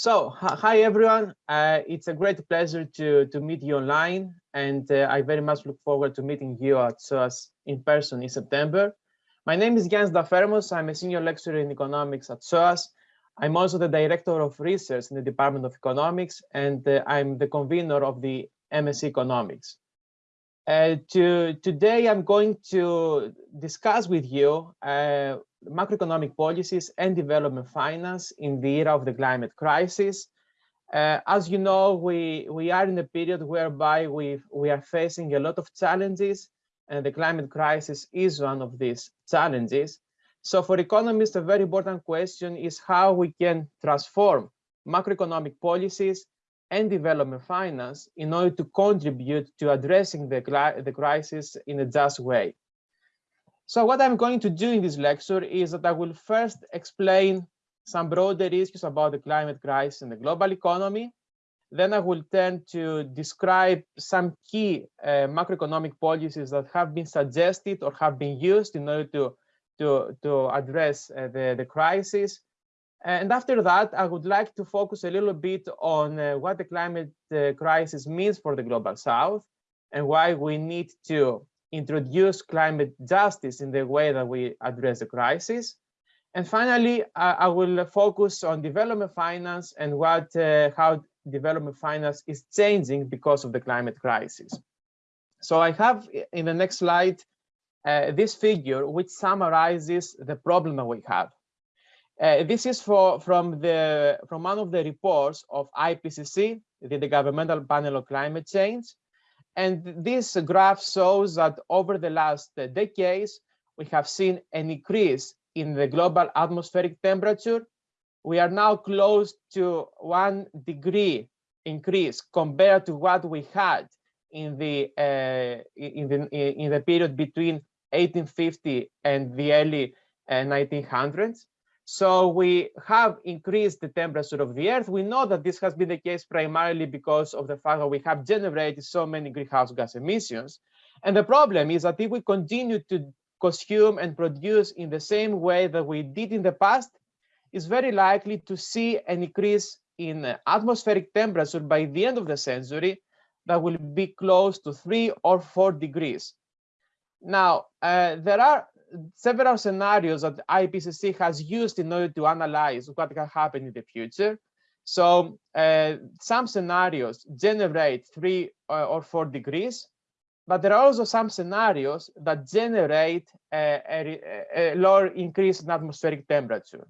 So, hi everyone. Uh, it's a great pleasure to, to meet you online, and uh, I very much look forward to meeting you at SOAS in person in September. My name is Giannis Dafermos. I'm a senior lecturer in economics at SOAS. I'm also the director of research in the Department of Economics, and uh, I'm the convener of the MSc Economics. Uh, to, today, I'm going to discuss with you uh, macroeconomic policies and development finance in the era of the climate crisis. Uh, as you know, we, we are in a period whereby we, we are facing a lot of challenges and the climate crisis is one of these challenges. So for economists, a very important question is how we can transform macroeconomic policies and development finance in order to contribute to addressing the, the crisis in a just way. So what I'm going to do in this lecture is that I will first explain some broader issues about the climate crisis and the global economy. Then I will turn to describe some key uh, macroeconomic policies that have been suggested or have been used in order to, to, to address uh, the, the crisis. And after that, I would like to focus a little bit on uh, what the climate uh, crisis means for the global south and why we need to introduce climate justice in the way that we address the crisis. And finally, I, I will focus on development finance and what uh, how development finance is changing because of the climate crisis. So I have in the next slide uh, this figure which summarizes the problem that we have. Uh, this is for, from the from one of the reports of IPCC, the, the Governmental Panel on Climate Change, and this graph shows that over the last decades, we have seen an increase in the global atmospheric temperature. We are now close to one degree increase compared to what we had in the uh, in the in the period between 1850 and the early uh, 1900s. So we have increased the temperature of the Earth. We know that this has been the case primarily because of the fact that we have generated so many greenhouse gas emissions. And the problem is that if we continue to consume and produce in the same way that we did in the past, it's very likely to see an increase in atmospheric temperature by the end of the century that will be close to three or four degrees. Now, uh, there are several scenarios that IPCC has used in order to analyze what can happen in the future. So uh, some scenarios generate three uh, or four degrees, but there are also some scenarios that generate a, a, a lower increase in atmospheric temperature.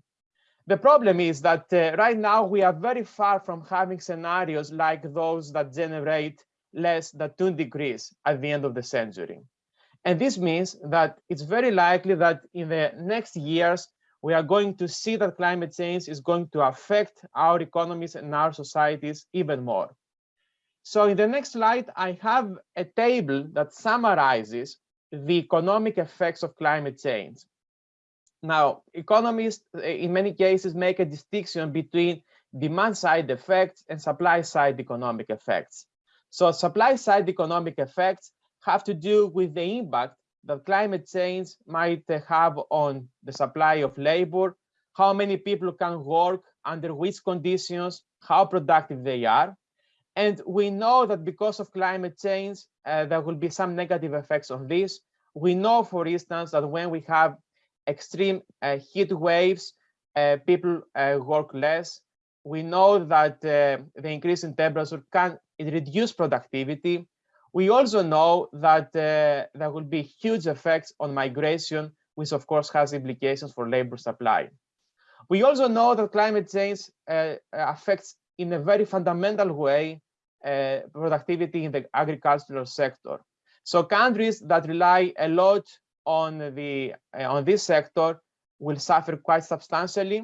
The problem is that uh, right now we are very far from having scenarios like those that generate less than two degrees at the end of the century. And this means that it's very likely that in the next years, we are going to see that climate change is going to affect our economies and our societies even more. So in the next slide, I have a table that summarizes the economic effects of climate change. Now, economists eh, in many cases make a distinction between demand side effects and supply side economic effects. So supply side economic effects have to do with the impact that climate change might have on the supply of labor, how many people can work, under which conditions, how productive they are. And we know that because of climate change, uh, there will be some negative effects on this. We know, for instance, that when we have extreme uh, heat waves, uh, people uh, work less. We know that uh, the increase in temperature can reduce productivity. We also know that uh, there will be huge effects on migration, which of course has implications for labor supply. We also know that climate change uh, affects in a very fundamental way uh, productivity in the agricultural sector. So countries that rely a lot on the uh, on this sector will suffer quite substantially.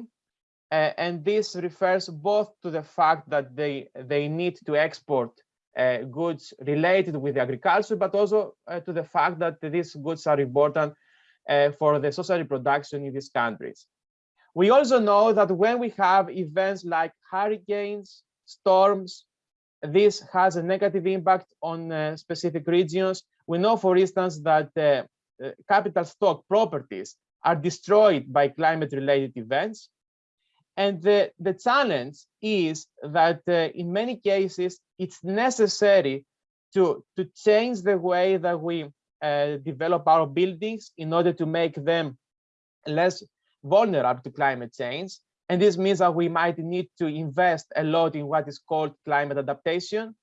Uh, and this refers both to the fact that they they need to export uh, goods related with agriculture, but also uh, to the fact that these goods are important uh, for the social reproduction in these countries. We also know that when we have events like hurricanes, storms, this has a negative impact on uh, specific regions. We know, for instance, that uh, uh, capital stock properties are destroyed by climate related events. And the, the challenge is that uh, in many cases, it's necessary to, to change the way that we uh, develop our buildings in order to make them less vulnerable to climate change. And this means that we might need to invest a lot in what is called climate adaptation.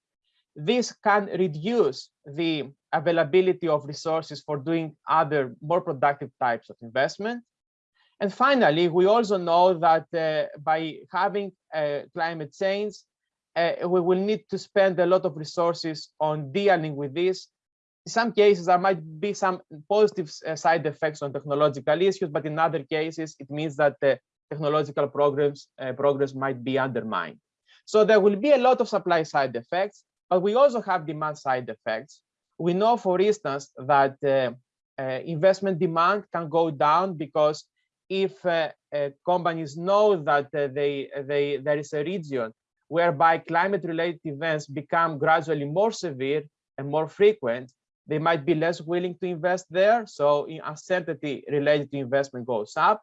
This can reduce the availability of resources for doing other more productive types of investment. And finally, we also know that uh, by having uh, climate change, uh, we will need to spend a lot of resources on dealing with this. In some cases, there might be some positive uh, side effects on technological issues, but in other cases, it means that technological progress, uh, progress might be undermined. So there will be a lot of supply side effects, but we also have demand side effects. We know, for instance, that uh, uh, investment demand can go down because if uh, uh, companies know that uh, they, they, there is a region whereby climate-related events become gradually more severe and more frequent, they might be less willing to invest there. So uncertainty related to investment goes up.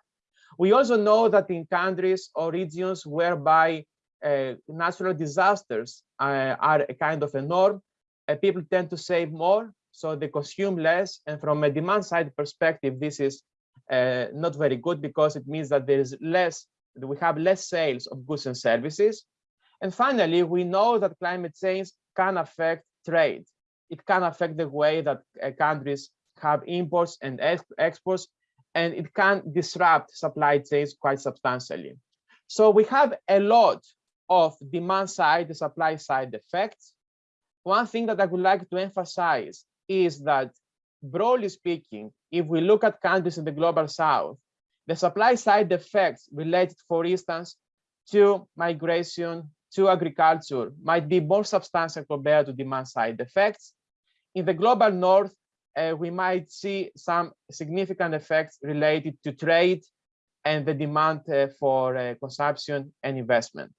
We also know that in countries or regions whereby uh, natural disasters uh, are a kind of a norm, uh, people tend to save more, so they consume less. And from a demand side perspective, this is uh, not very good because it means that there is less, we have less sales of goods and services. And finally, we know that climate change can affect trade. It can affect the way that uh, countries have imports and ex exports, and it can disrupt supply chains quite substantially. So we have a lot of demand side, the supply side effects. One thing that I would like to emphasize is that broadly speaking, if we look at countries in the global south, the supply side effects related, for instance, to migration, to agriculture might be more substantial compared to demand side effects. In the global north, uh, we might see some significant effects related to trade and the demand uh, for uh, consumption and investment.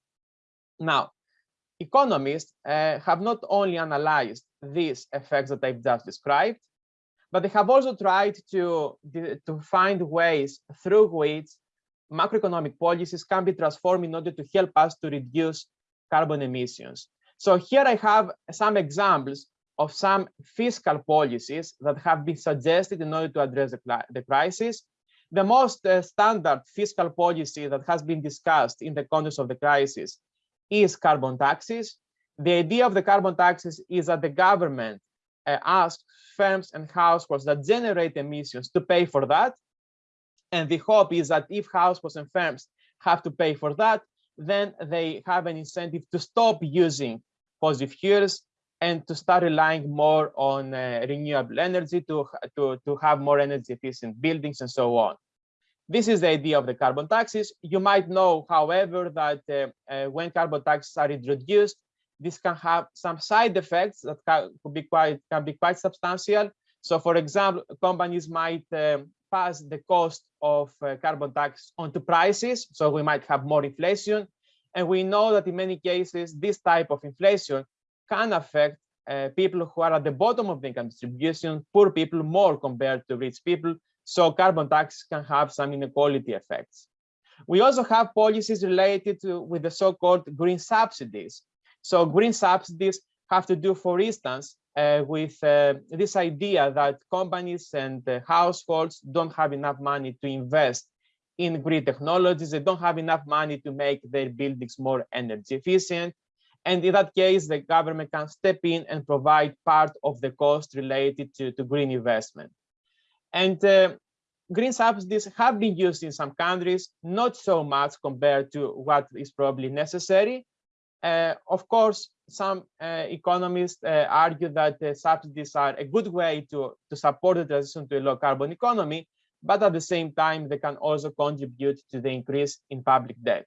Now, economists uh, have not only analyzed these effects that I've just described, but they have also tried to, to find ways through which macroeconomic policies can be transformed in order to help us to reduce carbon emissions. So here I have some examples of some fiscal policies that have been suggested in order to address the, the crisis. The most uh, standard fiscal policy that has been discussed in the context of the crisis is carbon taxes. The idea of the carbon taxes is that the government uh, asks firms and households that generate emissions to pay for that. And the hope is that if households and firms have to pay for that, then they have an incentive to stop using fossil fuels and to start relying more on uh, renewable energy to, to, to have more energy efficient buildings and so on. This is the idea of the carbon taxes. You might know, however, that uh, uh, when carbon taxes are introduced, this can have some side effects that can, be quite can be quite substantial. So, for example, companies might um, pass the cost of uh, carbon tax onto prices, so we might have more inflation. And we know that in many cases, this type of inflation can affect uh, people who are at the bottom of the income distribution, poor people more compared to rich people. So carbon tax can have some inequality effects. We also have policies related to with the so-called green subsidies. So green subsidies have to do, for instance, uh, with uh, this idea that companies and uh, households don't have enough money to invest in green technologies. They don't have enough money to make their buildings more energy efficient. And in that case, the government can step in and provide part of the cost related to, to green investment. And uh, green subsidies have been used in some countries, not so much compared to what is probably necessary. Uh, of course, some uh, economists uh, argue that subsidies are a good way to, to support the transition to a low carbon economy, but at the same time, they can also contribute to the increase in public debt.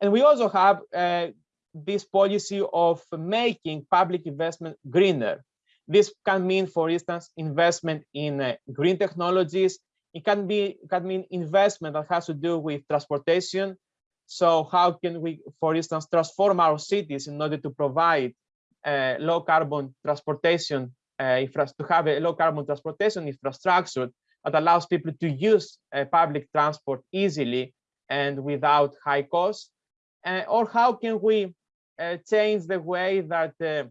And we also have uh, this policy of making public investment greener. This can mean, for instance, investment in uh, green technologies. It can be can mean investment that has to do with transportation, so how can we, for instance, transform our cities in order to provide uh, low carbon transportation, uh, to have a low carbon transportation infrastructure that allows people to use uh, public transport easily and without high costs? Uh, or how can we uh, change the way that uh,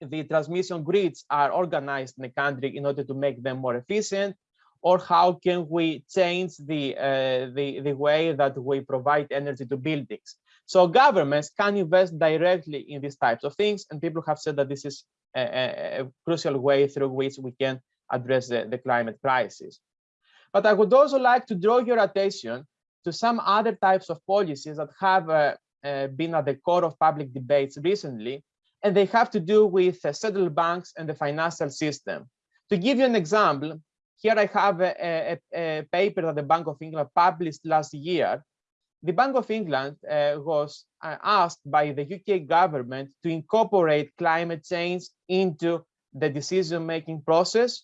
the transmission grids are organized in the country in order to make them more efficient? Or how can we change the, uh, the, the way that we provide energy to buildings? So governments can invest directly in these types of things, and people have said that this is a, a crucial way through which we can address the, the climate crisis. But I would also like to draw your attention to some other types of policies that have uh, uh, been at the core of public debates recently, and they have to do with uh, central banks and the financial system. To give you an example, here I have a, a, a paper that the Bank of England published last year. The Bank of England uh, was uh, asked by the UK government to incorporate climate change into the decision-making process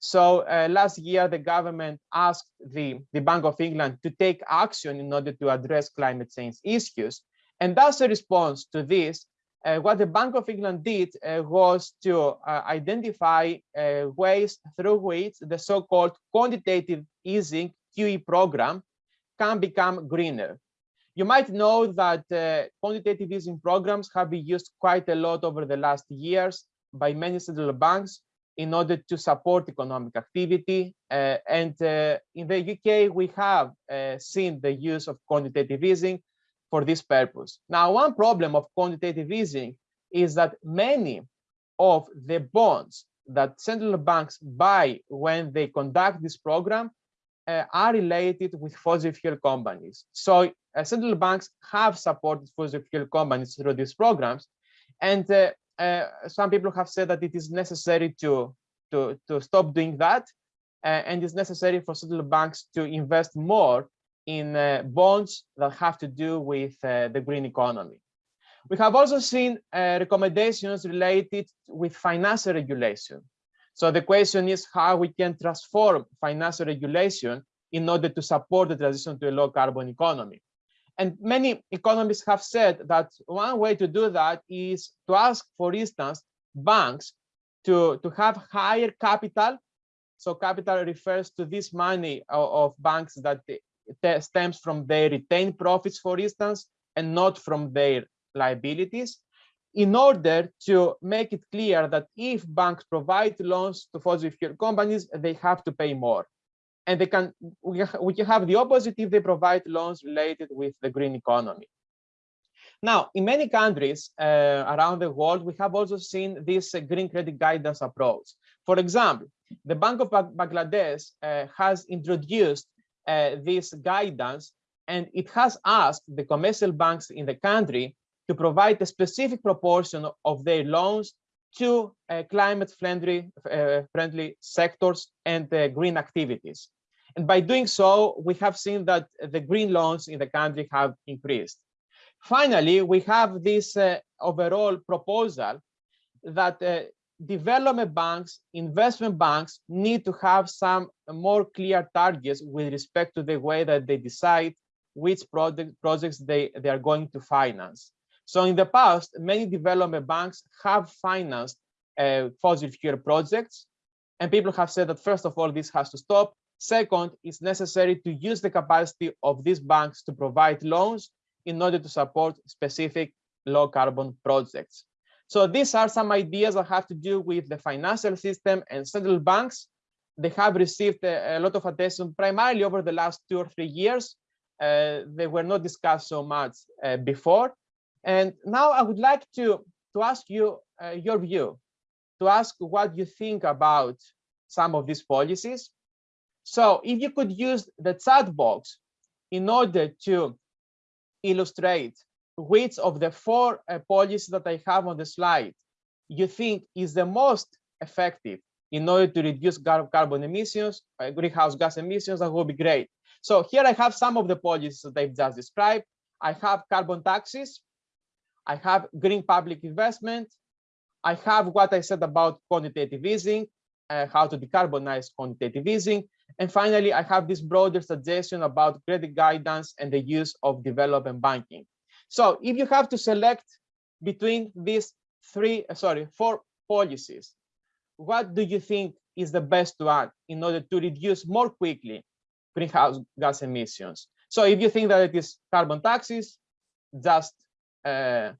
so uh, last year, the government asked the, the Bank of England to take action in order to address climate change issues. And as a response to this, what the Bank of England did uh, was to uh, identify uh, ways through which the so-called quantitative easing QE program can become greener. You might know that uh, quantitative easing programs have been used quite a lot over the last years by many central banks in order to support economic activity. Uh, and uh, in the UK, we have uh, seen the use of quantitative easing for this purpose. Now, one problem of quantitative easing is that many of the bonds that central banks buy when they conduct this program uh, are related with fossil fuel companies. So uh, central banks have supported fossil fuel companies through these programs. And uh, uh, some people have said that it is necessary to to to stop doing that, uh, and it's necessary for central banks to invest more in uh, bonds that have to do with uh, the green economy. We have also seen uh, recommendations related with financial regulation. So the question is how we can transform financial regulation in order to support the transition to a low carbon economy. And many economists have said that one way to do that is to ask, for instance, banks to, to have higher capital. So capital refers to this money of, of banks that stems from their retained profits, for instance, and not from their liabilities in order to make it clear that if banks provide loans to fossil fuel companies, they have to pay more and they can we, can have the opposite if they provide loans related with the green economy. Now, in many countries uh, around the world, we have also seen this uh, green credit guidance approach. For example, the Bank of Bangladesh uh, has introduced this guidance, and it has asked the commercial banks in the country to provide a specific proportion of their loans to uh, climate friendly, uh, friendly sectors and green activities. And by doing so, we have seen that the green loans in the country have increased. Finally, we have this uh, overall proposal that uh, development banks, investment banks need to have some more clear targets with respect to the way that they decide which project, projects they, they are going to finance. So in the past, many development banks have financed uh, fossil fuel projects, and people have said that first of all, this has to stop. Second, it's necessary to use the capacity of these banks to provide loans in order to support specific low carbon projects. So these are some ideas that have to do with the financial system and central banks. They have received a, a lot of attention primarily over the last two or three years. Uh, they were not discussed so much uh, before. And now I would like to, to ask you uh, your view, to ask what you think about some of these policies so if you could use the chat box in order to illustrate which of the four uh, policies that I have on the slide you think is the most effective in order to reduce carbon emissions, uh, greenhouse gas emissions, that would be great. So here I have some of the policies that I've just described. I have carbon taxes. I have green public investment. I have what I said about quantitative easing, uh, how to decarbonize quantitative easing. And finally, I have this broader suggestion about credit guidance and the use of development banking. So if you have to select between these three, uh, sorry, four policies, what do you think is the best one in order to reduce more quickly greenhouse gas emissions? So if you think that it is carbon taxes, just uh,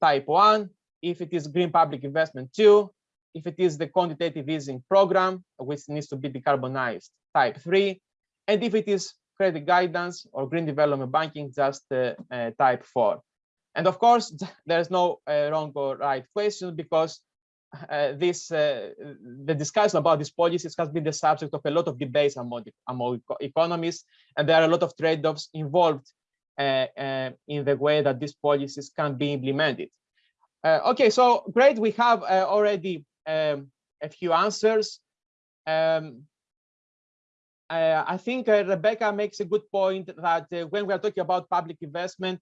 type one. If it is green public investment two, if it is the quantitative easing program, which needs to be decarbonized, type three. And if it is credit guidance or green development banking, just uh, uh, type four. And of course, there's no uh, wrong or right question because uh, this uh, the discussion about these policies has been the subject of a lot of debates among, among economists, and there are a lot of trade-offs involved uh, in the way that these policies can be implemented. okay, so great, we have already um, a few answers. Um, I think uh, Rebecca makes a good point that uh, when we are talking about public investment,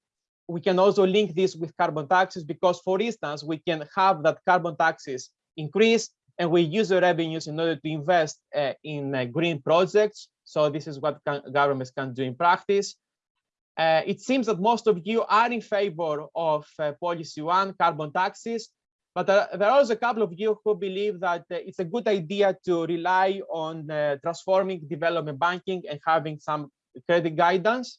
we can also link this with carbon taxes because, for instance, we can have that carbon taxes increase and we use the revenues in order to invest uh, in uh, green projects. So this is what can, governments can do in practice. Uh, it seems that most of you are in favor of policy one, carbon taxes. But uh, there are also a couple of you who believe that uh, it's a good idea to rely on uh, transforming development banking and having some credit guidance.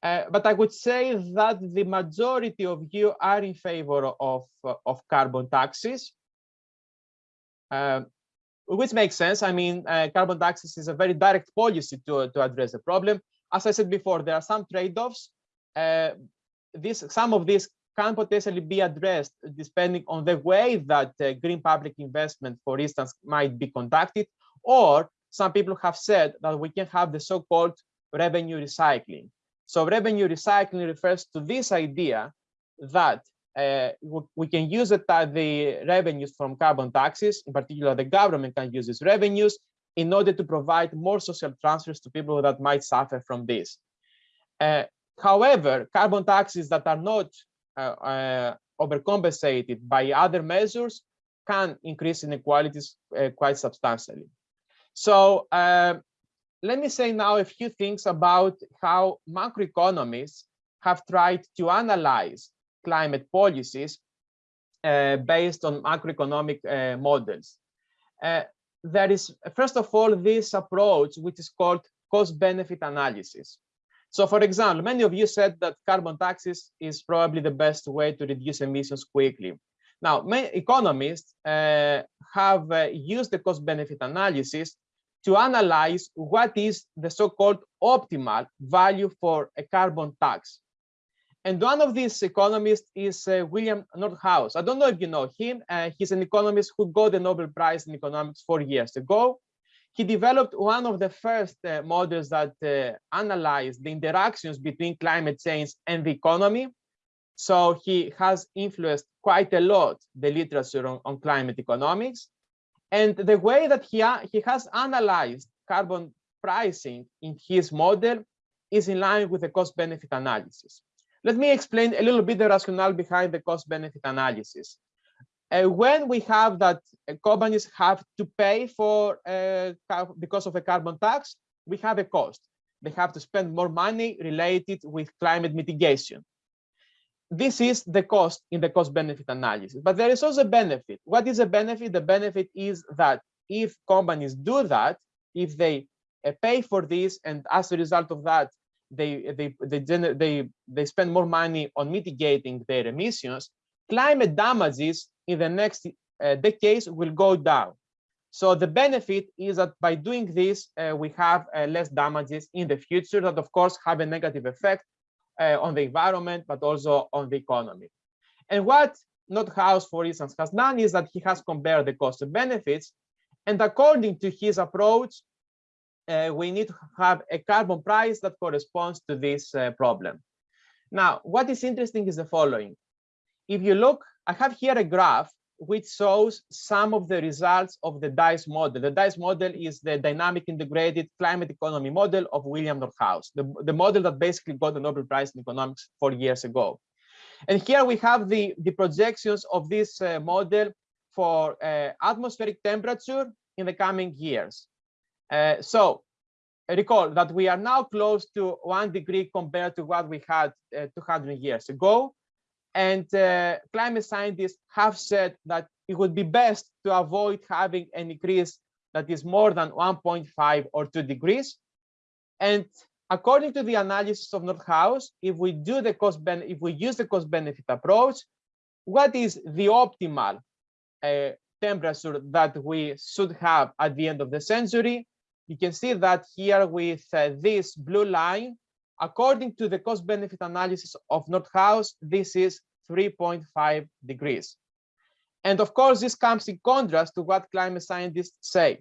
Uh, but I would say that the majority of you are in favor of, uh, of carbon taxes, uh, which makes sense. I mean, carbon taxes is a very direct policy to, to address the problem. As I said before, there are some trade-offs. this, some of these can potentially be addressed depending on the way that uh, green public investment, for instance, might be conducted, or some people have said that we can have the so-called revenue recycling. So revenue recycling refers to this idea that uh, we can use the, the revenues from carbon taxes, in particular, the government can use these revenues in order to provide more social transfers to people that might suffer from this. Uh, however, carbon taxes that are not overcompensated by other measures can increase inequalities uh, quite substantially. So let me say now a few things about how macroeconomists have tried to analyze climate policies uh, based on macroeconomic uh, models. Uh, there is, first of all, this approach, which is called cost-benefit analysis. So for example, many of you said that carbon taxes is probably the best way to reduce emissions quickly. Now, many economists uh, have uh, used the cost benefit analysis to analyze what is the so-called optimal value for a carbon tax. And one of these economists is uh, William Nordhaus. I don't know if you know him. Uh, he's an economist who got the Nobel Prize in economics four years ago he developed one of the first uh, models that uh, analyzed the interactions between climate change and the economy. So he has influenced quite a lot the literature on, on climate economics. And the way that he, he has analyzed carbon pricing in his model is in line with the cost benefit analysis. Let me explain a little bit the rationale behind the cost benefit analysis. Uh, when we have that uh, companies have to pay for uh, because of a carbon tax, we have a cost. They have to spend more money related with climate mitigation. This is the cost in the cost benefit analysis, but there is also a benefit. What is a benefit? The benefit is that if companies do that, if they pay for this, and as a result of that, they they they they, they spend more money on mitigating their emissions, climate damages in the next uh, decades will go down. So the benefit is that by doing this, uh, we have uh, less damages in the future that, of course, have a negative effect uh, on the environment, but also on the economy. And what Nordhaus, for instance, has done is that he has compared the cost and benefits. And according to his approach, uh, we need to have a carbon price that corresponds to this uh, problem. Now, what is interesting is the following. If you look I have here a graph which shows some of the results of the DICE model. The DICE model is the dynamic integrated climate economy model of William Nordhaus, the, the model that basically got the Nobel Prize in economics four years ago. And here we have the, the projections of this uh, model for uh, atmospheric temperature in the coming years. Uh, so recall that we are now close to one degree compared to what we had uh, 200 years ago. And uh, climate scientists have said that it would be best to avoid having an increase that is more than 1.5 or 2 degrees. And according to the analysis of Nordhaus, if we do the cost if we use the cost benefit approach, what is the optimal uh, temperature that we should have at the end of the century? You can see that here with uh, this blue line, according to the cost benefit analysis of Nordhaus, this is 3.5 degrees. And of course, this comes in contrast to what climate scientists say.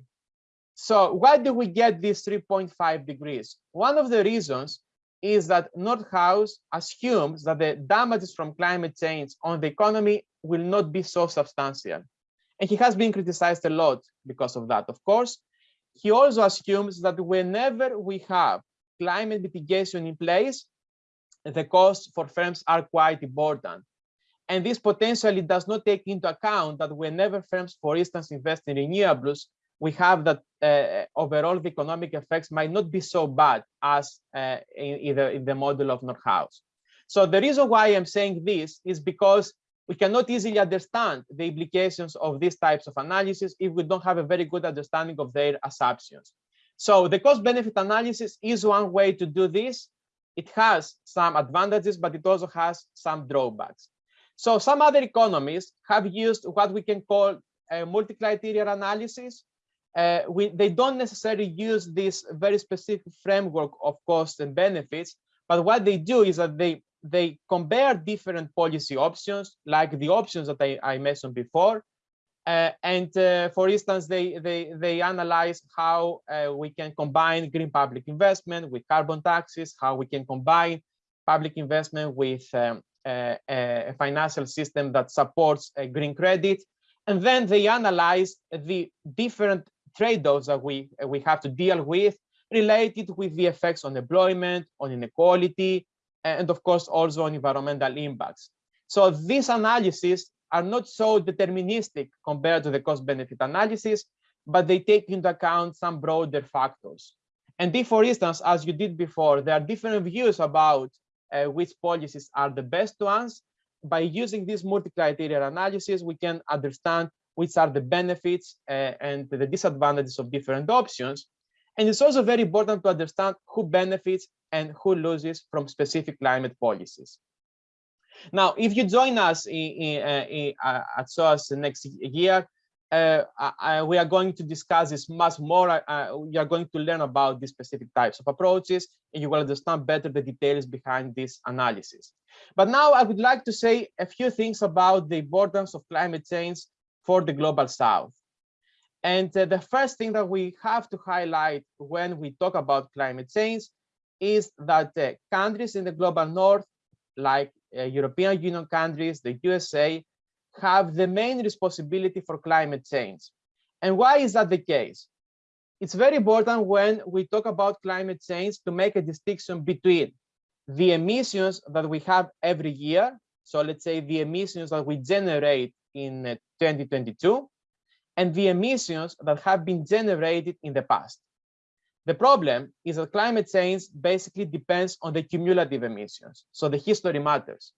So why do we get this 3.5 degrees? One of the reasons is that Nordhaus assumes that the damages from climate change on the economy will not be so substantial. And he has been criticized a lot because of that, of course. He also assumes that whenever we have climate mitigation in place, the costs for firms are quite important. And this potentially does not take into account that whenever firms, for instance, invest in renewables, we have that uh, overall the economic effects might not be so bad as uh, in, either in the model of Nordhaus. So the reason why I'm saying this is because we cannot easily understand the implications of these types of analysis if we don't have a very good understanding of their assumptions. So the cost benefit analysis is one way to do this. It has some advantages, but it also has some drawbacks. So some other economists have used what we can call a multi-criteria analysis. Uh, we, they don't necessarily use this very specific framework of costs and benefits, but what they do is that they they compare different policy options, like the options that I, I mentioned before. Uh, and uh, for instance, they, they, they analyze how uh, we can combine green public investment with carbon taxes, how we can combine public investment with um, a financial system that supports green credit. And then they analyze the different trade-offs that we, we have to deal with related with the effects on employment, on inequality, and of course also on environmental impacts. So these analyses are not so deterministic compared to the cost benefit analysis, but they take into account some broader factors. And if, for instance, as you did before, there are different views about uh, which policies are the best ones, by using this multi-criteria analysis, we can understand which are the benefits uh, and the disadvantages of different options. And it's also very important to understand who benefits and who loses from specific climate policies. Now, if you join us in, in, uh, in, uh, at SOAS next year, uh, I, we are going to discuss this much more. Uh, you are going to learn about these specific types of approaches, and you will understand better the details behind this analysis. But now I would like to say a few things about the importance of climate change for the global south. And uh, the first thing that we have to highlight when we talk about climate change is that uh, countries in the global north, like uh, European Union countries, the USA, have the main responsibility for climate change. And why is that the case? It's very important when we talk about climate change to make a distinction between the emissions that we have every year. So let's say the emissions that we generate in uh, 2022 and the emissions that have been generated in the past. The problem is that climate change basically depends on the cumulative emissions. So the history matters.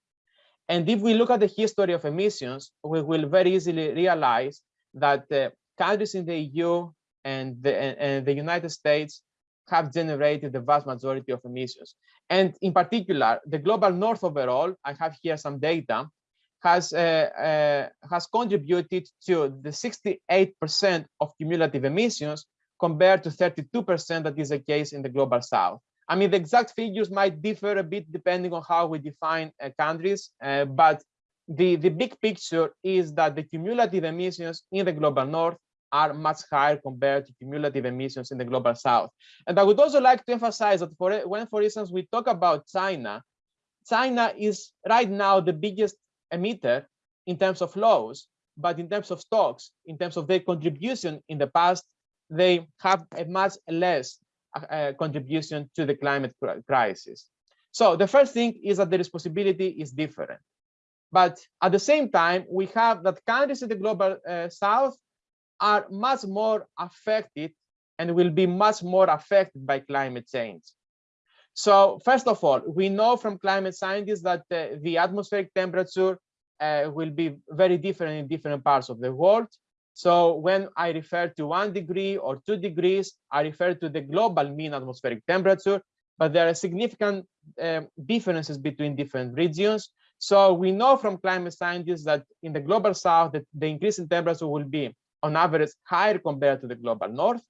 And if we look at the history of emissions, we will very easily realize that the countries in the EU and the, and the United States have generated the vast majority of emissions. And in particular, the global north overall, I have here some data, has, uh, uh, has contributed to the 68% of cumulative emissions compared to 32% that is the case in the global south. I mean, the exact figures might differ a bit depending on how we define uh, countries, uh, but the, the big picture is that the cumulative emissions in the global north are much higher compared to cumulative emissions in the global south. And I would also like to emphasize that for when, for instance, we talk about China, China is right now the biggest emitter in terms of flows, but in terms of stocks, in terms of their contribution in the past, they have a much less uh, contribution to the climate crisis. So the first thing is that the responsibility is different. But at the same time, we have that countries in the global uh, south are much more affected and will be much more affected by climate change. So first of all, we know from climate scientists that uh, the atmospheric temperature uh, will be very different in different parts of the world. So when I refer to one degree or two degrees, I refer to the global mean atmospheric temperature. but there are significant um, differences between different regions. So we know from climate scientists that in the global south, that the increase in temperature will be on average higher compared to the global north.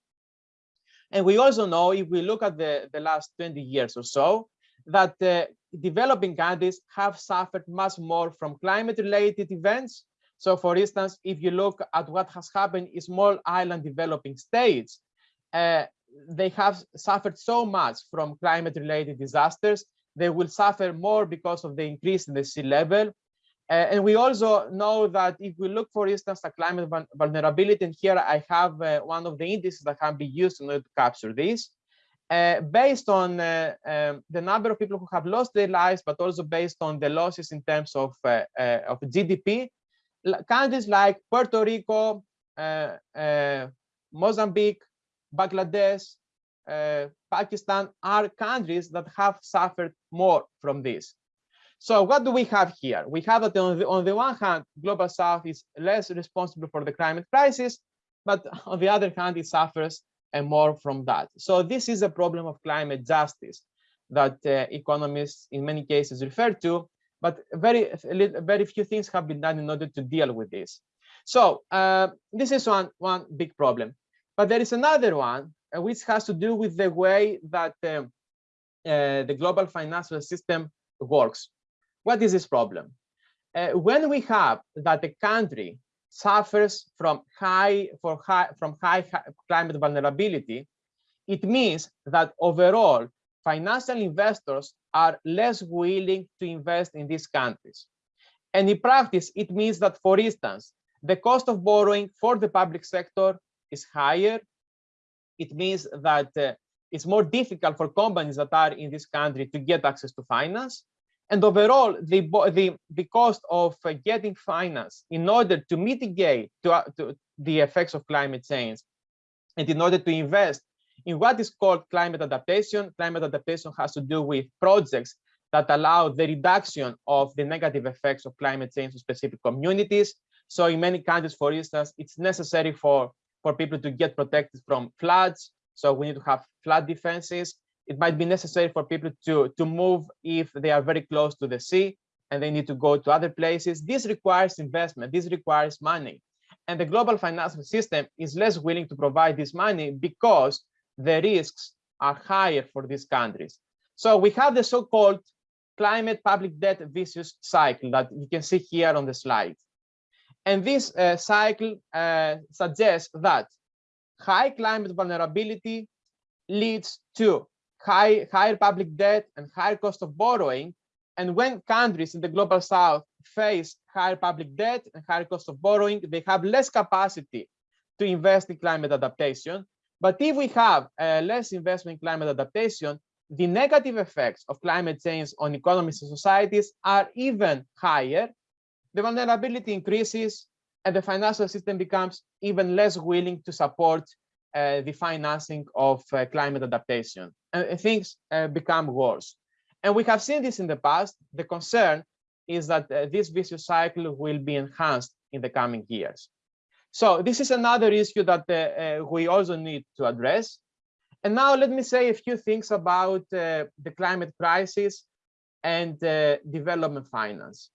And we also know if we look at the, the last 20 years or so, that uh, developing countries have suffered much more from climate related events. So for instance, if you look at what has happened in small island developing states, uh, they have suffered so much from climate related disasters they will suffer more because of the increase in the sea level. Uh, and we also know that if we look, for instance, at climate vulnerability, and here I have uh, one of the indices that can be used in order to capture this, uh, based on uh, um, the number of people who have lost their lives, but also based on the losses in terms of, uh, uh, of GDP, countries like Puerto Rico, Mozambique, Bangladesh, uh, Pakistan are countries that have suffered more from this. So what do we have here? We have that on the, on the one hand, Global South is less responsible for the climate crisis, but on the other hand, it suffers and more from that. So this is a problem of climate justice that uh, economists in many cases refer to, but very, very few things have been done in order to deal with this. So uh, this is one, one big problem. But there is another one uh, which has to do with the way that um, uh, the global financial system works. What is this problem? Uh, when we have that a country suffers from high for high from high, high climate vulnerability, it means that overall financial investors are less willing to invest in these countries. And in practice, it means that, for instance, the cost of borrowing for the public sector is higher it means that uh, it's more difficult for companies that are in this country to get access to finance. And overall, the, the, the cost of uh, getting finance in order to mitigate to, uh, to the effects of climate change and in order to invest in what is called climate adaptation. Climate adaptation has to do with projects that allow the reduction of the negative effects of climate change to specific communities. So in many countries, for instance, it's necessary for for people to get protected from floods. So we need to have flood defenses. It might be necessary for people to, to move if they are very close to the sea and they need to go to other places. This requires investment, this requires money. And the global financial system is less willing to provide this money because the risks are higher for these countries. So we have the so-called climate public debt vicious cycle that you can see here on the slide. And this uh, cycle uh, suggests that high climate vulnerability leads to high, higher public debt and higher cost of borrowing. And when countries in the global south face higher public debt and higher cost of borrowing, they have less capacity to invest in climate adaptation. But if we have less investment in climate adaptation, the negative effects of climate change on economies and societies are even higher the vulnerability increases and the financial system becomes even less willing to support uh, the financing of uh, climate adaptation and things uh, become worse. And we have seen this in the past. The concern is that uh, this vicious cycle will be enhanced in the coming years. So this is another issue that uh, uh, we also need to address. And now let me say a few things about the climate crisis and development finance.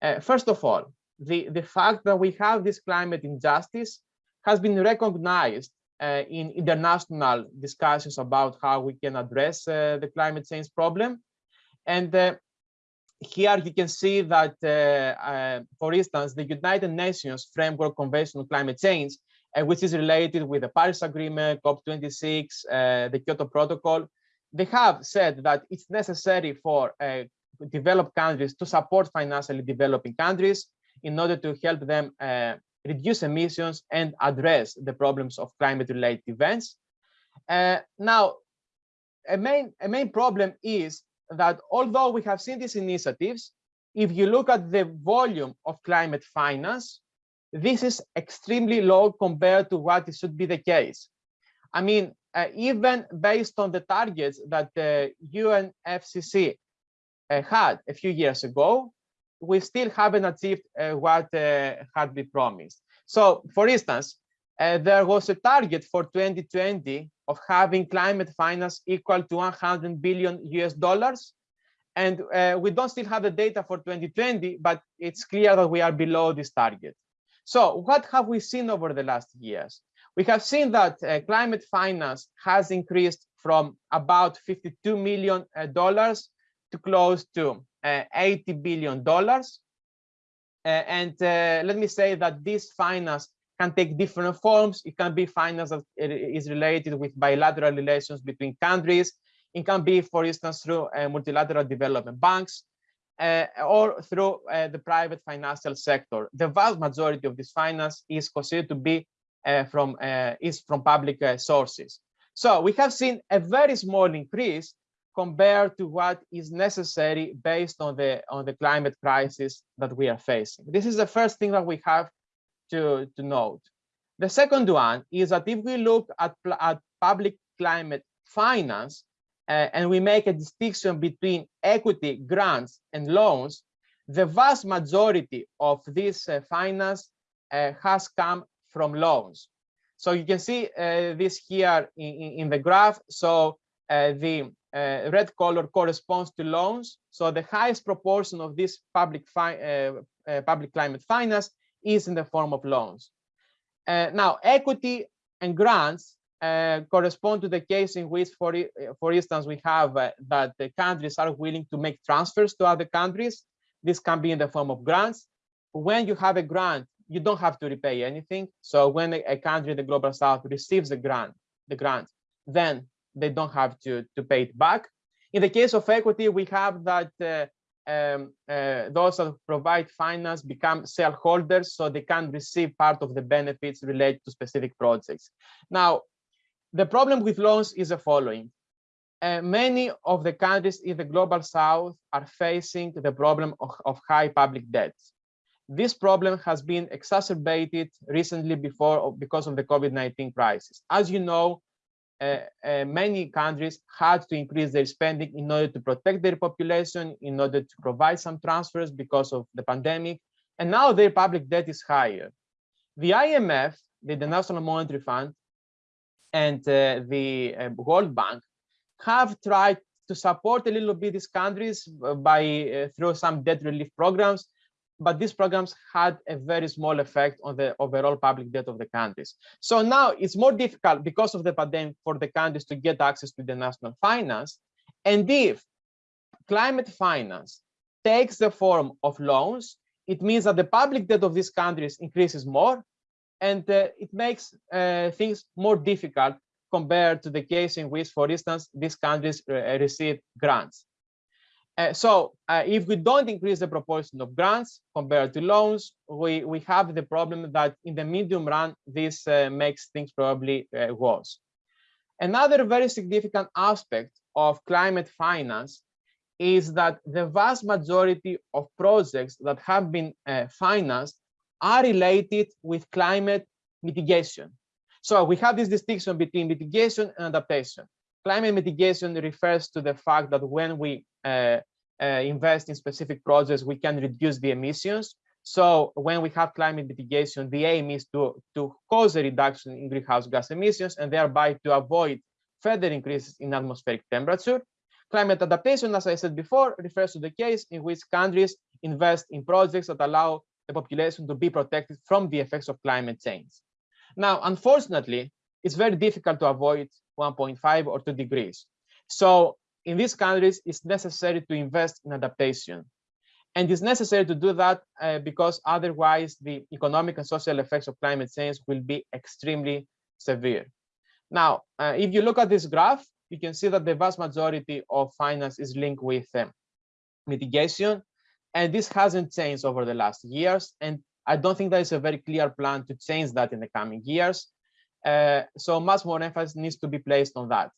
Uh, first of all, the, the fact that we have this climate injustice has been recognized uh, in international discussions about how we can address uh, the climate change problem. And uh, here you can see that, uh, uh, for instance, the United Nations Framework Convention on Climate Change, which is related with the Paris Agreement, COP26, the Kyoto Protocol, they have said that it's necessary for developed countries to support financially developing countries in order to help them uh, reduce emissions and address the problems of climate-related events. Uh, now, a main, a main problem is that although we have seen these initiatives, if you look at the volume of climate finance, this is extremely low compared to what it should be the case. I mean, uh, even based on the targets that the UNFCCC uh, had a few years ago, we still haven't achieved uh, what uh, had been promised. So, for instance, there was a target for 2020 of having climate finance equal to 100 billion US dollars. And uh, we don't still have the data for 2020, but it's clear that we are below this target. So what have we seen over the last years? We have seen that uh, climate finance has increased from about 52 million dollars to close to uh, 80 billion dollars. Uh, and uh, let me say that this finance can take different forms. It can be finance that is related with bilateral relations between countries. It can be, for instance, through uh, multilateral development banks uh, or through uh, the private financial sector. The vast majority of this finance is considered to be uh, from uh, is from public uh, sources. So we have seen a very small increase compared to what is necessary based on the on the climate crisis that we are facing. This is the first thing that we have to, to note. The second one is that if we look at, at public climate finance uh, and we make a distinction between equity, grants, and loans, the vast majority of this uh, finance uh, has come from loans. So you can see uh, this here in, in, the graph. So uh, the uh, red color corresponds to loans. So the highest proportion of this public, public climate finance is in the form of loans. Uh, now, equity and grants uh, correspond to the case in which, for, for instance, we have uh, that the countries are willing to make transfers to other countries. This can be in the form of grants. When you have a grant, you don't have to repay anything. So when a, country in the global south receives the grant, the grant, then they don't have to, to pay it back. In the case of equity, we have that uh, um, uh, those that provide finance become shareholders so they can receive part of the benefits related to specific projects. Now, the problem with loans is the following. Uh, many of the countries in the global south are facing the problem of, of high public debt. This problem has been exacerbated recently before because of the COVID-19 crisis. As you know, many countries had to increase their spending in order to protect their population, in order to provide some transfers because of the pandemic, and now their public debt is higher. The IMF, the International Monetary Fund, and uh, the uh, World Bank have tried to support a little bit these countries uh, by uh, through some debt relief programs, but these programs had a very small effect on the overall public debt of the countries. So now it's more difficult because of the pandemic for the countries to get access to the national finance. And if climate finance takes the form of loans, it means that the public debt of these countries increases more, and uh, it makes uh, things more difficult compared to the case in which, for instance, these countries uh, receive grants. Uh, so uh, if we don't increase the proportion of grants compared to loans, we, we have the problem that in the medium run, this uh, makes things probably uh, worse. Another very significant aspect of climate finance is that the vast majority of projects that have been uh, financed are related with climate mitigation. So we have this distinction between mitigation and adaptation. Climate mitigation refers to the fact that when we uh, uh, invest in specific projects, we can reduce the emissions. So when we have climate mitigation, the aim is to, to cause a reduction in greenhouse gas emissions and thereby to avoid further increases in atmospheric temperature. Climate adaptation, as I said before, refers to the case in which countries invest in projects that allow the population to be protected from the effects of climate change. Now, unfortunately, it's very difficult to avoid 1.5 or 2 degrees. So in these countries, it's necessary to invest in adaptation. And it's necessary to do that uh, because otherwise the economic and social effects of climate change will be extremely severe. Now, uh, if you look at this graph, you can see that the vast majority of finance is linked with um, mitigation. And this hasn't changed over the last years. And I don't think there is a very clear plan to change that in the coming years. Uh, so much more emphasis needs to be placed on that.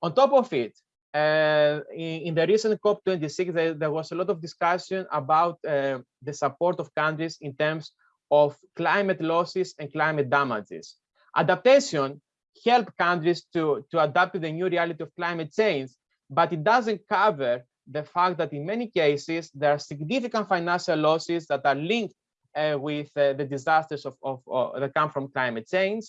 On top of it, uh, in, in, the recent COP26, there, there, was a lot of discussion about uh, the support of countries in terms of climate losses and climate damages. Adaptation help countries to, to adapt to the new reality of climate change, but it doesn't cover the fact that in many cases, there are significant financial losses that are linked uh, with the disasters of, of that come from climate change.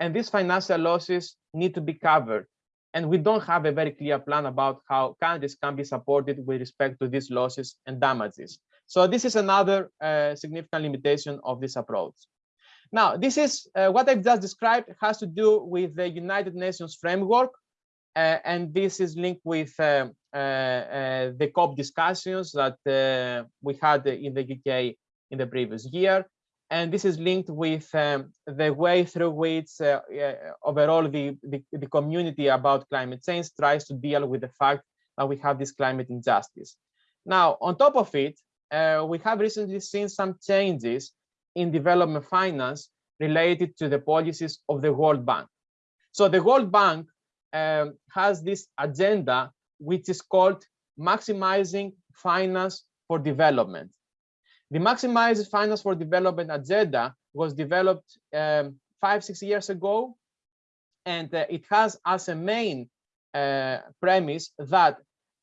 And these financial losses need to be covered. And we don't have a very clear plan about how countries can be supported with respect to these losses and damages. So this is another uh, significant limitation of this approach. Now, this is uh, what I've just described has to do with the United Nations framework, uh, and this is linked with uh, uh, uh, the COP discussions that we had in the UK in the previous year. And this is linked with um, the way through which overall the, the, the community about climate change tries to deal with the fact that we have this climate injustice. Now, on top of it, uh, we have recently seen some changes in development finance related to the policies of the World Bank. So the World Bank um, has this agenda, which is called maximizing finance for development. The maximized finance for development agenda was developed um, five, six years ago, and uh, it has as a main uh, premise that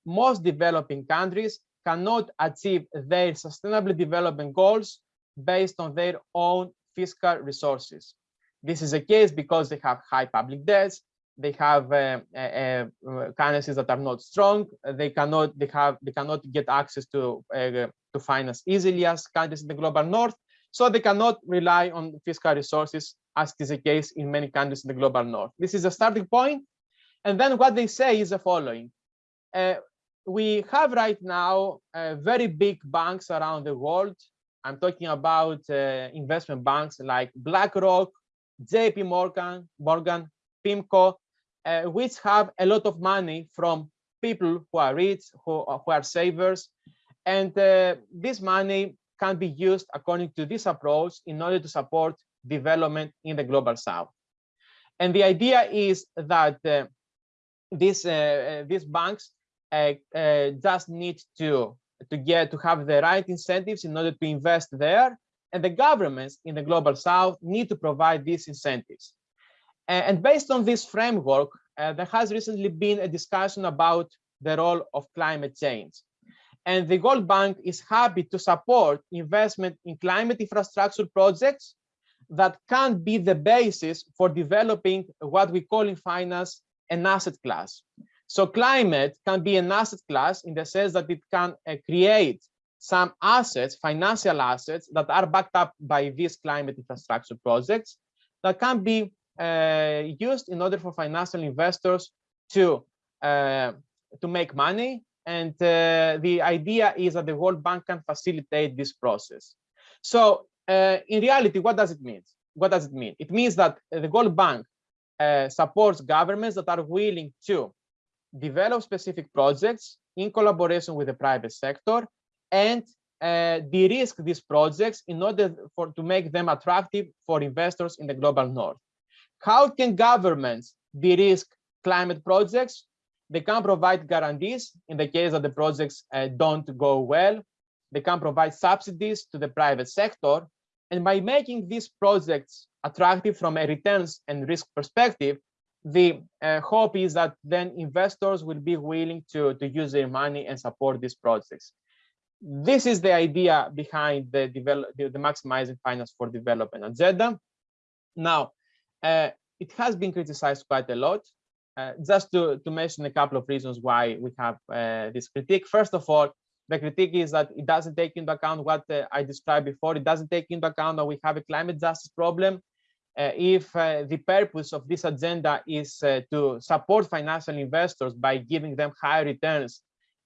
most developing countries cannot achieve their sustainable development goals based on their own fiscal resources. This is a case because they have high public debts, they have uh, uh, uh, currencies that are not strong, they cannot they have they cannot get access to uh, to finance easily as countries in the global north, so they cannot rely on fiscal resources as is the case in many countries in the global north. This is a starting point. and then what they say is the following. Uh, we have right now very big banks around the world. I'm talking about investment banks like BlackRock, JP Morgan, Morgan, PIMCO, uh, which have a lot of money from people who are rich, who, who are savers. And uh, this money can be used according to this approach in order to support development in the global south. And the idea is that uh, these, uh, these banks uh, uh, just need to to get to have the right incentives in order to invest there and the governments in the global south need to provide these incentives and based on this framework uh, there has recently been a discussion about the role of climate change. And the World Bank is happy to support investment in climate infrastructure projects that can be the basis for developing what we call in finance an asset class. So climate can be an asset class in the sense that it can uh, create some assets, financial assets that are backed up by these climate infrastructure projects that can be used in order for financial investors to uh, to make money. And uh, the idea is that the World Bank can facilitate this process. So uh, in reality, what does it mean? What does it mean? It means that the World Bank uh, supports governments that are willing to develop specific projects in collaboration with the private sector and uh, de-risk these projects in order for to make them attractive for investors in the global north. How can governments de-risk climate projects? They can provide guarantees in the case that the projects uh, don't go well. They can provide subsidies to the private sector. And by making these projects attractive from a returns and risk perspective, the uh, hope is that then investors will be willing to, to use their money and support these projects. This is the idea behind the, develop, the, the maximizing finance for development agenda. Now, it has been criticized quite a lot. Uh, just to, to mention a couple of reasons why we have uh, this critique. First of all, the critique is that it doesn't take into account what uh, I described before. It doesn't take into account that we have a climate justice problem uh, if uh, the purpose of this agenda is uh, to support financial investors by giving them higher returns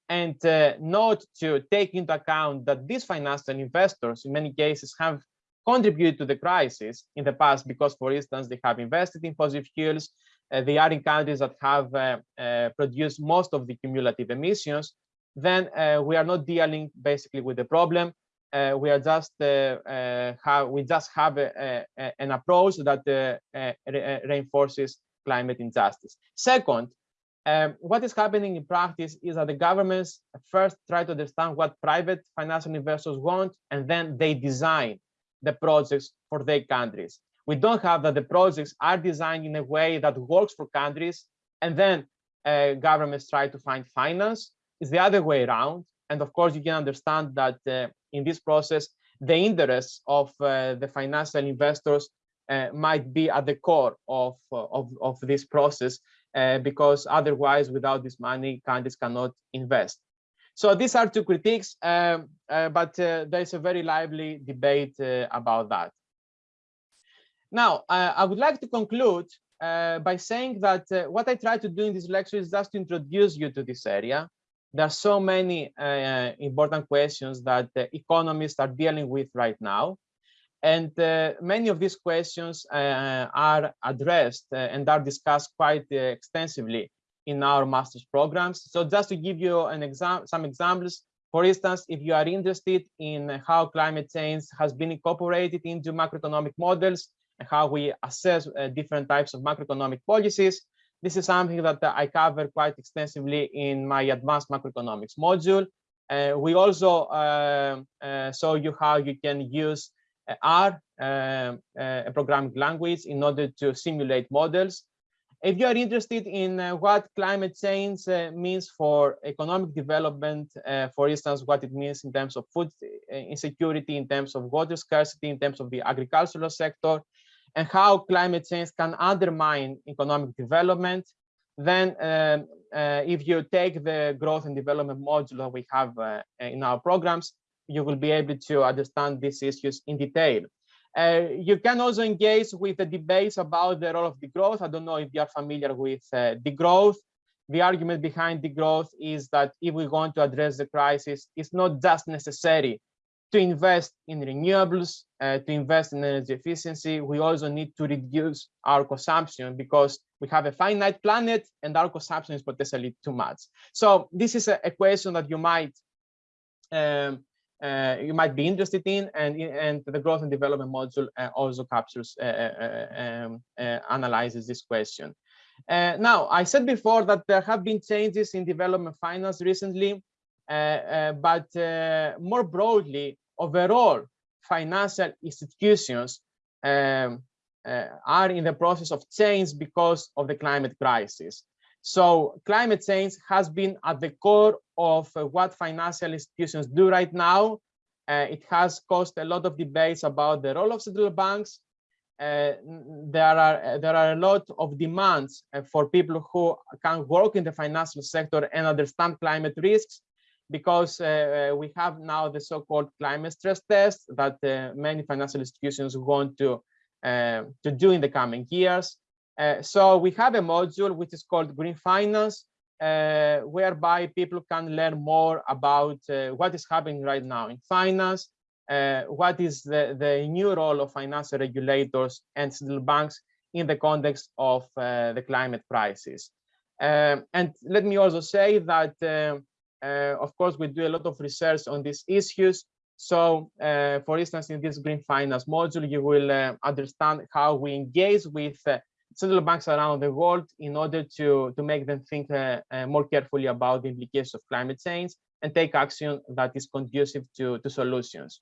and not to take into account that these financial investors in many cases have contributed to the crisis in the past because for instance they have invested in fossil fuels. Uh, they are in countries that have uh, uh, produced most of the cumulative emissions. Then we are not dealing basically with the problem. Uh, we are just uh, uh, have we just have a, a, an approach that re reinforces climate injustice. Second, um, what is happening in practice is that the governments first try to understand what private financial investors want, and then they design the projects for their countries. We don't have that the projects are designed in a way that works for countries, and then uh, governments try to find finance. It's the other way around. And of course, you can understand that uh, in this process, the interests of uh, the financial investors uh, might be at the core of, of, of this process uh, because otherwise without this money countries cannot invest. So these are two critiques, um, uh, but uh, there's a very lively debate uh, about that. Now, uh, I would like to conclude uh, by saying that uh, what I try to do in this lecture is just to introduce you to this area. There are so many important questions that economists are dealing with right now. And many of these questions are addressed and are discussed quite extensively in our master's programs. So just to give you an exam some examples, for instance, if you are interested in how climate change has been incorporated into macroeconomic models and how we assess uh, different types of macroeconomic policies, this is something that uh, I cover quite extensively in my advanced macroeconomics module. Uh, we also uh, uh, show you how you can use uh, R, a programming language, in order to simulate models if you are interested in uh, what climate change uh, means for economic development, uh, for instance, what it means in terms of food insecurity, in terms of water scarcity, in terms of the agricultural sector, and how climate change can undermine economic development, then um, uh, if you take the growth and development module that we have uh, in our programs, you will be able to understand these issues in detail. Uh, you can also engage with the debates about the role of degrowth. I don't know if you are familiar with uh, degrowth. The argument behind degrowth is that if we want to address the crisis, it's not just necessary to invest in renewables, uh, to invest in energy efficiency. We also need to reduce our consumption because we have a finite planet and our consumption is potentially too much. So this is a, a question that you might um, you might be interested in, and and the growth and development module uh, also captures uh, uh, um, uh, analyzes this question. now, I said before that there have been changes in development finance recently, but more broadly, overall, financial institutions um, are in the process of change because of the climate crisis. So climate change has been at the core of uh, what financial institutions do right now. Uh, it has caused a lot of debates about the role of central banks. Uh, there are uh, there are a lot of demands uh, for people who can work in the financial sector and understand climate risks because uh, we have now the so-called climate stress test that many financial institutions want to to do in the coming years. Uh, so we have a module which is called Green Finance, uh, whereby people can learn more about uh, what is happening right now in finance, uh, what is the, the new role of financial regulators and central banks in the context of uh, the climate crisis. Um, and let me also say that, of course, we do a lot of research on these issues. So, for instance, in this Green Finance module, you will understand how we engage with central banks around the world in order to, to make them think uh, uh, more carefully about the implications of climate change and take action that is conducive to, to solutions.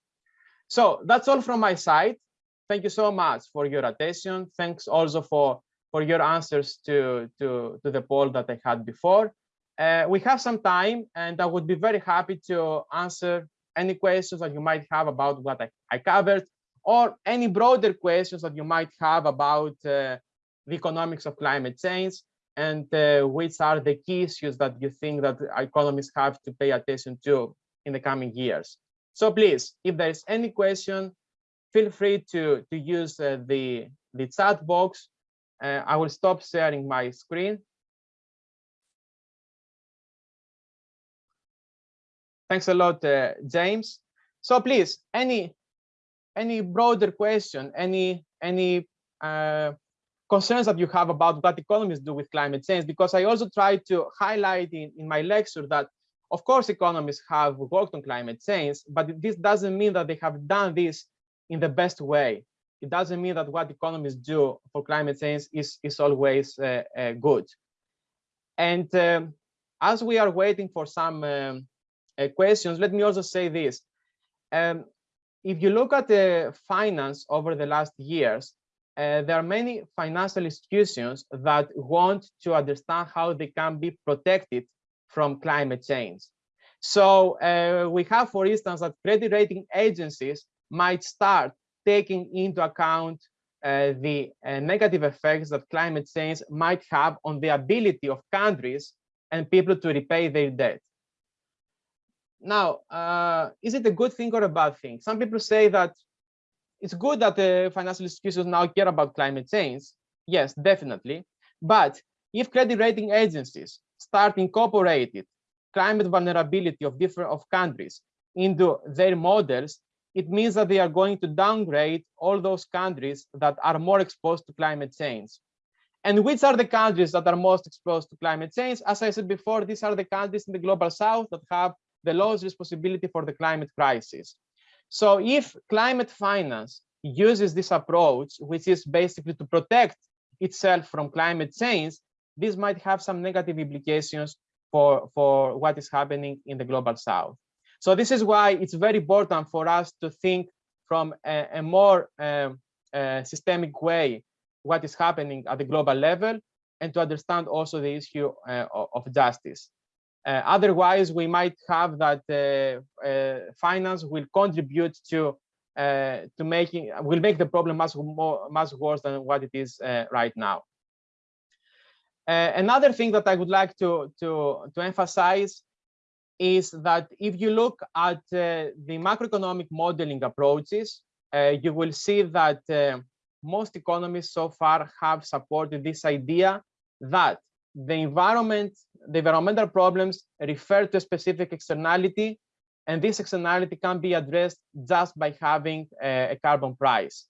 So that's all from my side. Thank you so much for your attention. Thanks also for, for your answers to, to, to the poll that I had before. Uh, we have some time and I would be very happy to answer any questions that you might have about what I, I covered or any broader questions that you might have about uh, the economics of climate change and uh, which are the key issues that you think that economists have to pay attention to in the coming years. So please, if there is any question, feel free to, to use uh, the, the chat box. Uh, I will stop sharing my screen. Thanks a lot, uh, James. So please, any any broader question, any any uh, concerns that you have about what economists do with climate change, because I also try to highlight in, in my lecture that, of course, economists have worked on climate change, but this doesn't mean that they have done this in the best way. It doesn't mean that what economists do for climate change is, is always uh, uh, good. And um, as we are waiting for some um, uh, questions, let me also say this. Um, if you look at the finance over the last years, uh, there are many financial institutions that want to understand how they can be protected from climate change. So uh, we have, for instance, that credit rating agencies might start taking into account uh, the uh, negative effects that climate change might have on the ability of countries and people to repay their debt. Now, uh, is it a good thing or a bad thing? Some people say that it's good that the financial institutions now care about climate change. Yes, definitely. But if credit rating agencies start incorporating climate vulnerability of different of countries into their models, it means that they are going to downgrade all those countries that are more exposed to climate change. And which are the countries that are most exposed to climate change? As I said before, these are the countries in the global south that have the lowest responsibility for the climate crisis. So if climate finance uses this approach, which is basically to protect itself from climate change, this might have some negative implications for, for what is happening in the global south. So this is why it's very important for us to think from a, a more um, uh, systemic way what is happening at the global level and to understand also the issue uh, of justice. Uh, otherwise, we might have that uh, uh, finance will contribute to uh, to making will make the problem much more much worse than what it is right now. another thing that I would like to to to emphasize is that if you look at the macroeconomic modeling approaches, you will see that most economists so far have supported this idea that the environment, the environmental problems refer to a specific externality, and this externality can be addressed just by having a, carbon price.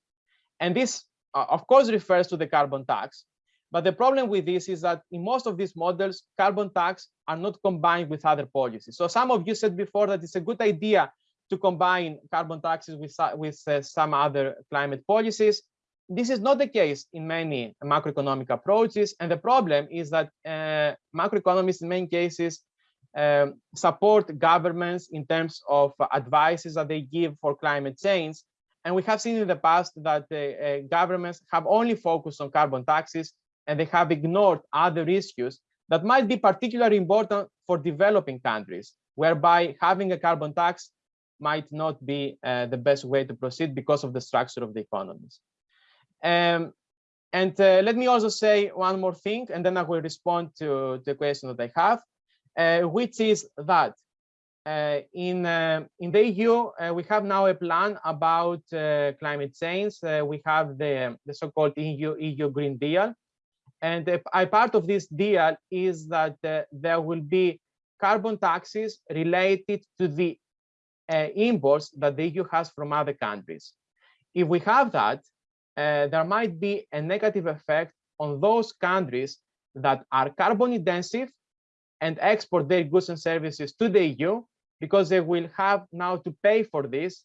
And this, uh, of course, refers to the carbon tax. But the problem with this is that in most of these models, carbon tax are not combined with other policies. So some of you said before that it's a good idea to combine carbon taxes with, with uh, some other climate policies this is not the case in many macroeconomic approaches. And the problem is that uh, macroeconomists in many cases um, support governments in terms of advices that they give for climate change. And we have seen in the past that uh, uh, governments have only focused on carbon taxes and they have ignored other issues that might be particularly important for developing countries, whereby having a carbon tax might not be uh, the best way to proceed because of the structure of the economies. Um, and uh, let me also say one more thing, and then I will respond to the question that I have, uh, which is that uh, in uh, in the EU uh, we have now a plan about uh, climate change. we have the the so-called EU EU Green Deal, and a part of this deal is that there will be carbon taxes related to the imports that the EU has from other countries. If we have that, uh, there might be a negative effect on those countries that are carbon intensive and export their goods and services to the EU because they will have now to pay for this.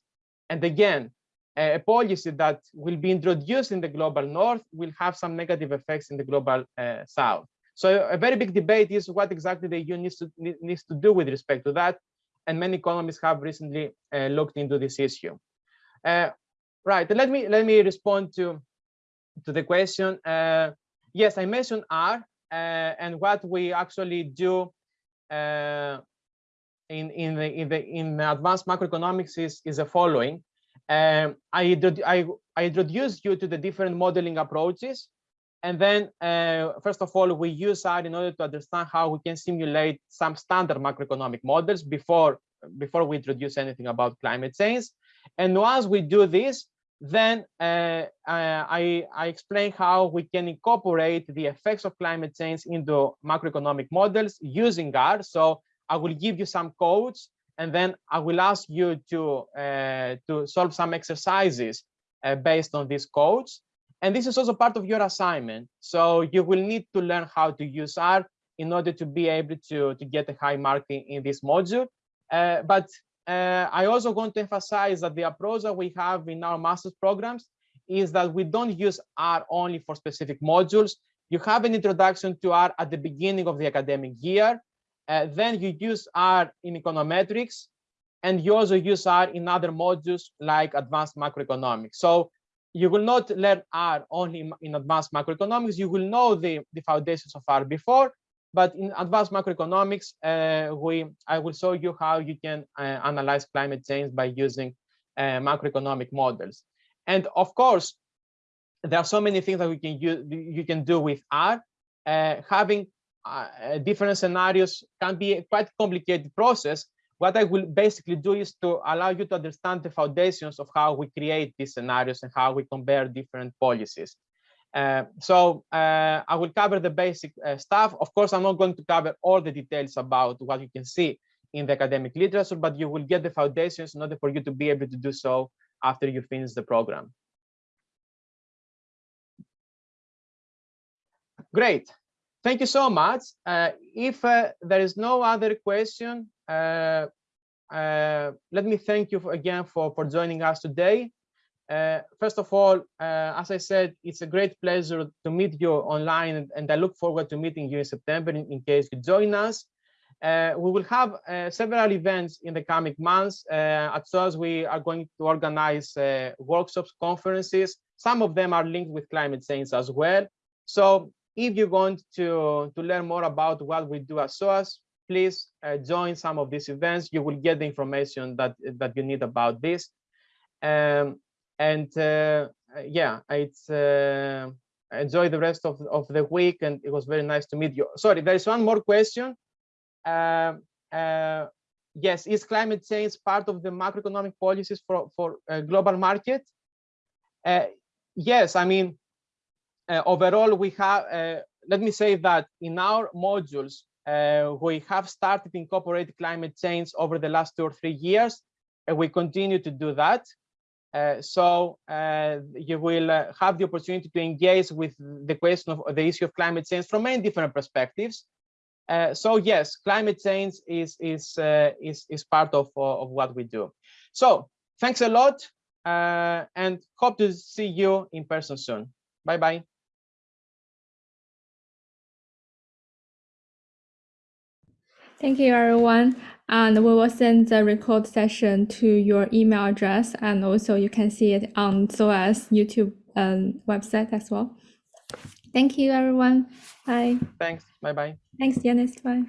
And again, a policy that will be introduced in the global north will have some negative effects in the global uh, south. So a very big debate is what exactly the EU needs to, needs to do with respect to that. And many economists have recently uh, looked into this issue. Uh, Right. Let me let me respond to to the question. Uh, yes, I mentioned R, uh, and what we actually do uh, in in the in the in advanced macroeconomics is is the following. Um, I, I I introduce you to the different modeling approaches, and then uh, first of all we use R in order to understand how we can simulate some standard macroeconomic models before before we introduce anything about climate change. And once we do this, then uh, I, I explain how we can incorporate the effects of climate change into macroeconomic models using R. So I will give you some codes, and then I will ask you to, uh, to solve some exercises uh, based on these codes. And this is also part of your assignment. So you will need to learn how to use R in order to be able to, to get a high mark in, in this module. Uh, but uh, I also want to emphasize that the approach that we have in our master's programs is that we don't use R only for specific modules. You have an introduction to R at the beginning of the academic year. Uh, then you use R in econometrics, and you also use R in other modules like advanced macroeconomics. So you will not learn R only in advanced macroeconomics. You will know the, the foundations of R before, but in advanced macroeconomics, uh, we I will show you how you can uh, analyze climate change by using uh, macroeconomic models. And of course, there are so many things that we can use, you can do with R. Uh, having uh, different scenarios can be a quite complicated process. What I will basically do is to allow you to understand the foundations of how we create these scenarios and how we compare different policies. Uh, so uh, I will cover the basic uh, stuff. Of course, I'm not going to cover all the details about what you can see in the academic literature, but you will get the foundations in order for you to be able to do so after you finish the program. Great. Thank you so much. Uh, if uh, there is no other question, let me thank you for, again for, for joining us today. Uh, first of all, uh, as I said, it's a great pleasure to meet you online, and, and I look forward to meeting you in September in, in case you join us. we will have several events in the coming months. at SOAS, we are going to organize workshops, conferences. Some of them are linked with climate change as well. So if you want to, to learn more about what we do at SOAS, please uh, join some of these events. You will get the information that, that you need about this. Um, and uh, yeah, it's uh, enjoy the rest of, of the week and it was very nice to meet you. Sorry, there is one more question. Um, uh, yes, is climate change part of the macroeconomic policies for, for global market? Uh, yes, I mean, uh, overall, we have, uh, let me say that in our modules, uh, we have started incorporating climate change over the last two or three years, and we continue to do that. Uh, so uh, you will uh, have the opportunity to engage with the question of the issue of climate change from many different perspectives. so yes, climate change is is is is part of of what we do. So thanks a lot, and hope to see you in person soon. Bye bye. Thank you, everyone. And we will send the record session to your email address, and also you can see it on SOAS YouTube um, website as well. Thank you, everyone. Bye. Thanks. Bye bye. Thanks, Yanis. Bye.